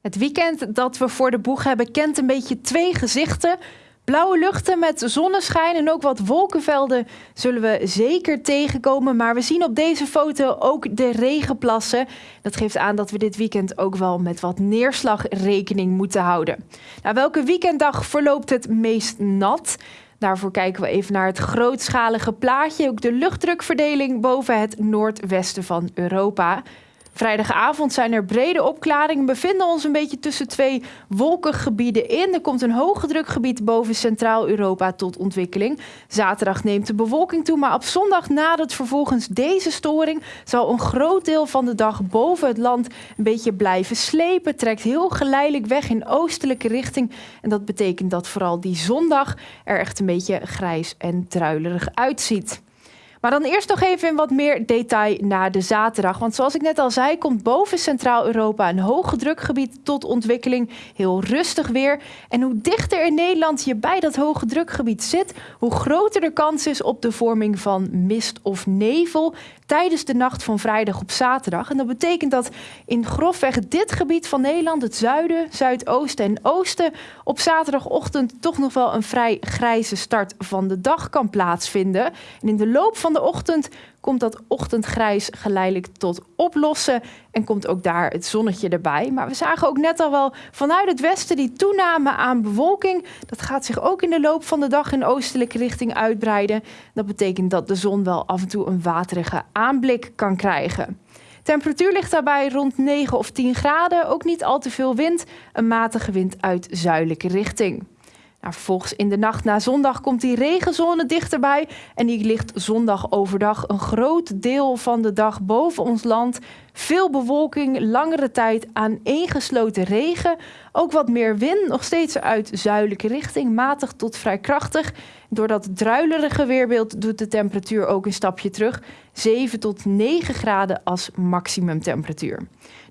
Het weekend dat we voor de boeg hebben kent een beetje twee gezichten. Blauwe luchten met zonneschijn en ook wat wolkenvelden zullen we zeker tegenkomen. Maar we zien op deze foto ook de regenplassen. Dat geeft aan dat we dit weekend ook wel met wat neerslag rekening moeten houden. Nou, welke weekenddag verloopt het meest nat? Daarvoor kijken we even naar het grootschalige plaatje. Ook de luchtdrukverdeling boven het noordwesten van Europa. Vrijdagavond zijn er brede opklaringen. We bevinden ons een beetje tussen twee wolkengebieden in. Er komt een hoge drukgebied boven Centraal-Europa tot ontwikkeling. Zaterdag neemt de bewolking toe, maar op zondag nadat vervolgens deze storing zal een groot deel van de dag boven het land een beetje blijven slepen. Trekt heel geleidelijk weg in oostelijke richting. En dat betekent dat vooral die zondag er echt een beetje grijs en druilerig uitziet. Maar dan eerst nog even in wat meer detail naar de zaterdag. Want zoals ik net al zei, komt boven Centraal-Europa een hoge drukgebied tot ontwikkeling. Heel rustig weer. En hoe dichter in Nederland je bij dat hoge drukgebied zit, hoe groter de kans is op de vorming van mist of nevel tijdens de nacht van vrijdag op zaterdag. En dat betekent dat in grofweg dit gebied van Nederland, het zuiden, zuidoosten en oosten, op zaterdagochtend toch nog wel een vrij grijze start van de dag kan plaatsvinden. En in de loop van de ochtend komt dat ochtendgrijs geleidelijk tot oplossen en komt ook daar het zonnetje erbij. Maar we zagen ook net al wel vanuit het westen die toename aan bewolking. Dat gaat zich ook in de loop van de dag in oostelijke richting uitbreiden. Dat betekent dat de zon wel af en toe een waterige aanblik kan krijgen. Temperatuur ligt daarbij rond 9 of 10 graden, ook niet al te veel wind, een matige wind uit zuidelijke richting. Nou, vervolgens in de nacht na zondag komt die regenzone dichterbij. En die ligt zondag overdag een groot deel van de dag boven ons land. Veel bewolking, langere tijd aaneengesloten regen. Ook wat meer wind, nog steeds uit zuidelijke richting, matig tot vrij krachtig. Door dat druilerige weerbeeld doet de temperatuur ook een stapje terug. 7 tot 9 graden als maximumtemperatuur.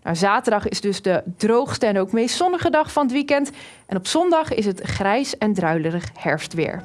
Nou, zaterdag is dus de droogste en ook meest zonnige dag van het weekend. En op zondag is het grijs en druilerig herfstweer.